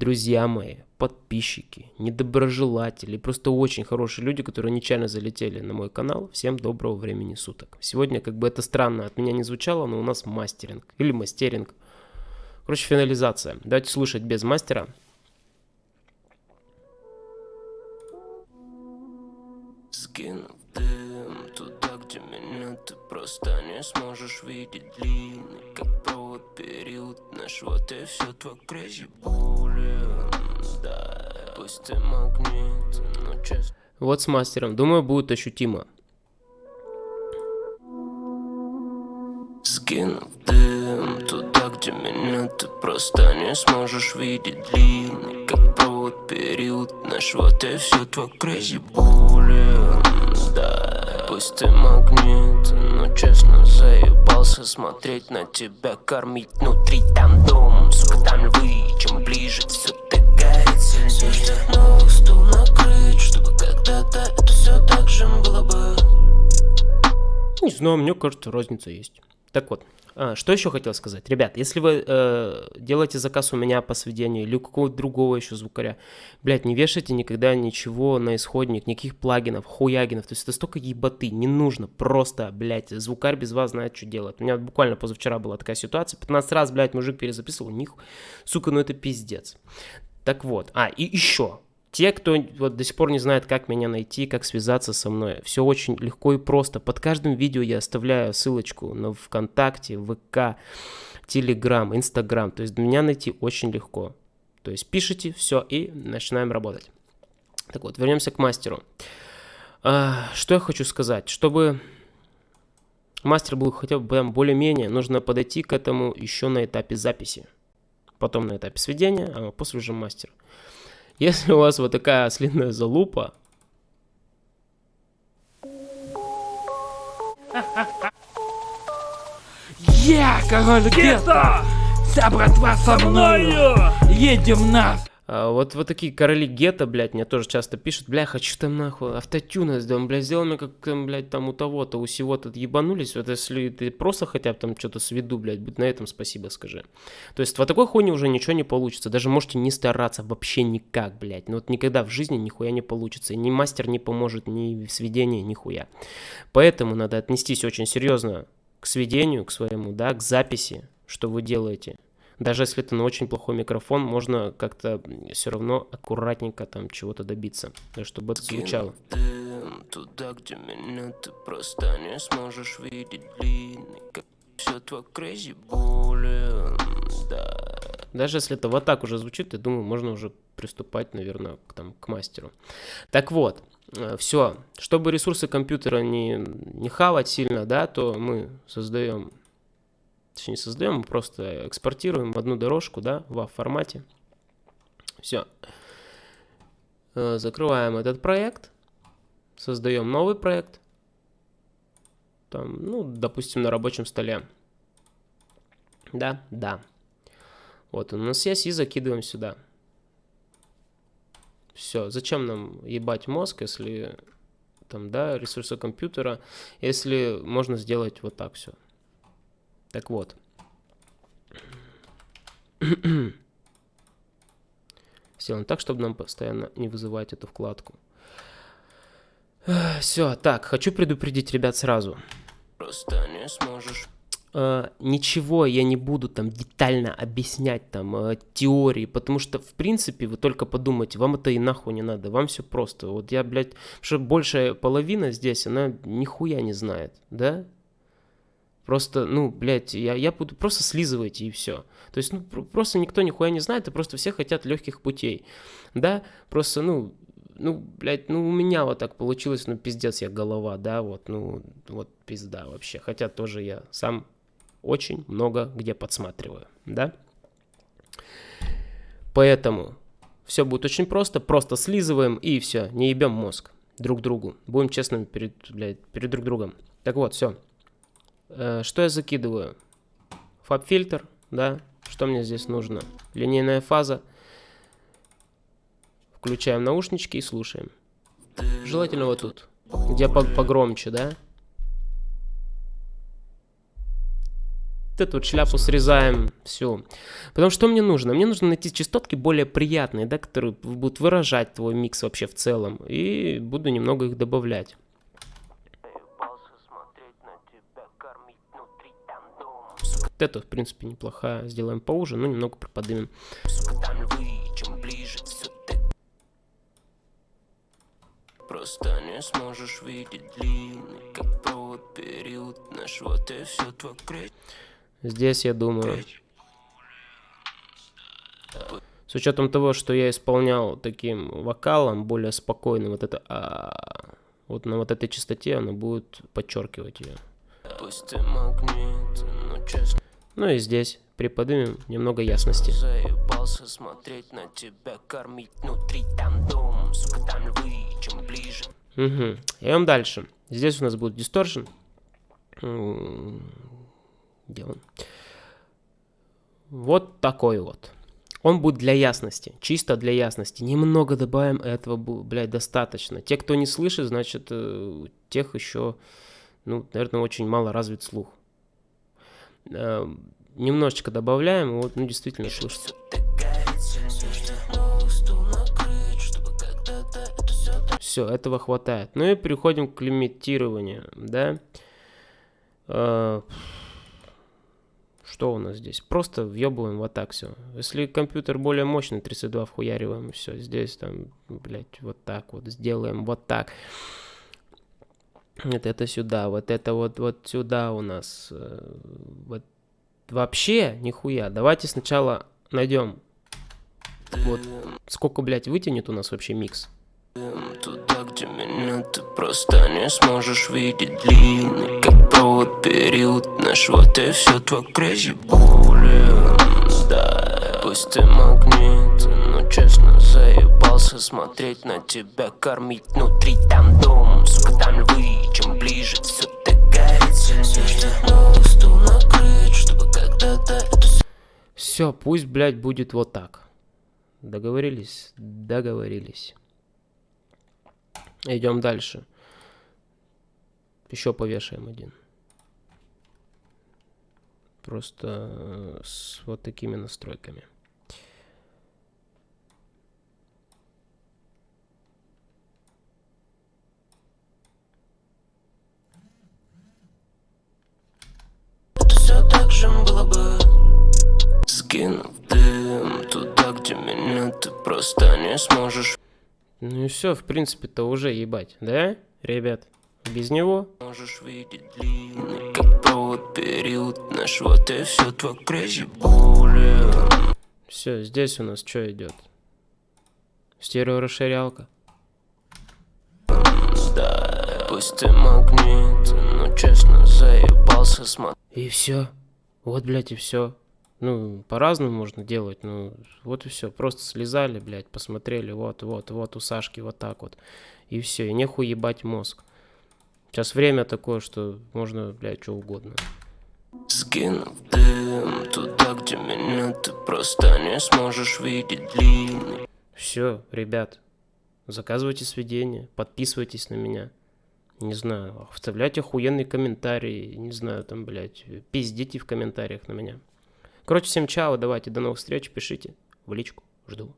друзья мои, подписчики, недоброжелатели, просто очень хорошие люди, которые нечаянно залетели на мой канал. Всем доброго времени суток. Сегодня, как бы это странно от меня не звучало, но у нас мастеринг или мастеринг. Короче, финализация. Давайте слушать без мастера. Скинув дым туда, где меня ты просто не сможешь видеть длинный Как провод период наш, вот и все твой crazy bullet Вот с мастером. Думаю, будет ощутимо. Скинув дым туда, где меня ты просто не сможешь видеть. Длинный Как провод период наш, вот и все твой crazy bullet. Да, пусть ты магнит, но честно заебался смотреть на тебя Кормить. Внутри там дом, сука там львы Чем ближе все Не знаю, мне кажется, разница есть. Так вот, а, что еще хотел сказать? Ребят, если вы э, делаете заказ у меня по сведению или у какого-то другого еще звукаря, блядь, не вешайте никогда ничего на исходник, никаких плагинов, хуягинов, то есть это столько ебаты, не нужно, просто, блядь, звукарь без вас знает, что делать. У меня буквально позавчера была такая ситуация, 15 раз, блядь, мужик перезаписывал, них, сука, ну это пиздец. Так вот, а, и еще, те, кто вот до сих пор не знает, как меня найти, как связаться со мной, все очень легко и просто. Под каждым видео я оставляю ссылочку на ВКонтакте, ВК, Телеграм, Инстаграм. То есть меня найти очень легко. То есть пишите, все, и начинаем работать. Так вот, вернемся к мастеру. А, что я хочу сказать? Чтобы мастер был хотя бы более-менее, нужно подойти к этому еще на этапе записи. Потом на этапе сведения, а после уже мастер. Если у вас вот такая ослиная залупа, Я король гетто! Вся братва со мною! Едем нас! А, вот, вот такие короли гетто, блядь, мне тоже часто пишут, бля, хочу там нахуй автотюна сделать, бля, сделай мне как, там, блядь, там у того-то, у сего-то ебанулись, вот если ты просто хотя бы там что-то сведу, блядь, будь на этом спасибо скажи. То есть вот такой хуйни уже ничего не получится, даже можете не стараться вообще никак, блядь, ну вот никогда в жизни нихуя не получится, и ни мастер не поможет, ни в сведении, нихуя. Поэтому надо отнестись очень серьезно к сведению, к своему, да, к записи, что вы делаете. Даже если это на очень плохой микрофон, можно как-то все равно аккуратненько там чего-то добиться, да, чтобы это звучало. туда, где меня ты просто не сможешь видеть длинный Как все твой crazy Да, Даже если это вот так уже звучит, я думаю, можно уже приступать, наверное, к, там, к мастеру. Так вот, все. Чтобы ресурсы компьютера не, не хавать сильно, да, то мы создаем, точнее не создаем, мы просто экспортируем одну дорожку, да, в формате. Все. Закрываем этот проект, создаем новый проект. Там, ну, допустим, на рабочем столе. Да, да. Вот он у нас есть и закидываем сюда. Все, зачем нам ебать мозг, если там, да, ресурсы компьютера, если можно сделать вот так все. Так вот. Сделаем так, чтобы нам постоянно не вызывать эту вкладку. Все, так, хочу предупредить ребят сразу. просто не сможешь э, ничего я не буду там детально объяснять там э, теории, потому что в принципе вы только подумайте, вам это и нахуй не надо, вам все просто. Вот я, блядь, что большая половина здесь, она нихуя не знает, да? Просто, ну, блядь, я, я буду просто слизывайте и все. То есть, ну, пр- просто никто нихуя не знает, и просто все хотят легких путей. Да, просто, ну, ну, блядь, ну у меня вот так получилось, ну пиздец, я голова, да, вот, ну, вот пизда вообще. Хотя тоже я сам очень много где подсматриваю, да. Поэтому все будет очень просто, просто слизываем и все, не ебем мозг друг другу. Будем честными перед, блядь, перед друг другом. Так вот, все. Что я закидываю? Фаб-фильтр, да. Что мне здесь нужно? Линейная фаза. Включаем наушнички и слушаем. Желательно вот тут, где по- погромче, да? Эту вот шляпу срезаем, все. Потому что мне нужно? Мне нужно найти частотки более приятные, да, которые будут выражать твой микс вообще в целом. И буду немного их добавлять. Вот это, в принципе, неплохая. Сделаем поуже, но немного приподнимем. Просто не сможешь видеть длинный, как провод период наш, вот и все твой крейт. Здесь, я думаю, с учетом того, что я исполнял таким вокалом, более спокойным, вот это а, вот на вот этой частоте оно будет подчеркивать ее. Пусть ты магнит, но честно Ну и здесь приподнимем немного ясности. заебался смотреть на тебя, кормить внутри там дом, сука, там львы, чем ближе. Угу. Идем дальше. Здесь у нас будет дисторшн. Где он? Вот такой вот. Он будет для ясности, чисто для ясности. Немного добавим, этого, блядь, достаточно. Те, кто не слышит, значит, э, тех еще, ну, наверное, очень мало развит слух. Э, Немножечко добавляем, и вот, ну, действительно слышится. Все, этого хватает. Ну и переходим к лимитированию, да. Э, Что у нас здесь? Просто въебываем вот так все. Если компьютер более мощный, 32 вхуяриваем, все. Здесь там, блять, вот так вот сделаем, вот так. Вот это сюда, вот это вот, вот сюда у нас. э, Вот вообще нихуя. Давайте сначала найдем. Вот сколько, блядь, вытянет у нас вообще микс. Туда, где меня ты просто не сможешь видеть длинный Как провод период наш, вот и все твой crazy bullet Да, пусть ты магнит, но честно заебался смотреть на тебя Кормить внутри там дом, сука, там львы Ближе, все Все, пусть, блядь, будет вот так. Договорились? Договорились. Идем дальше. Еще повешаем один. Просто э, с вот такими настройками. все так же было бы Скинув дым туда, где меня ты просто не сможешь Ну и все, в принципе-то уже ебать, да, ребят? Без него Можешь видеть длинный, как провод период наш, вот и все твой bullet Все, здесь у нас что идет? Стереорасширялка. Да, пусть ты магнит, но честно заебался смотреть И все. Вот, блядь, и все. Ну, по-разному можно делать, ну, вот и все. Просто слезали, блядь, посмотрели, вот, вот, вот у Сашки вот так вот. И все, и нехуй ебать мозг. Сейчас время такое, что можно, блядь, что угодно. Скинув дым туда, где меня ты просто не сможешь видеть длинный Все, ребят, заказывайте сведения, подписывайтесь на меня. Не знаю, вставляйте охуенные комментарии, не знаю, там, блядь, пиздите в комментариях на меня. Короче, всем чао, давайте, до новых встреч, пишите в личку, жду.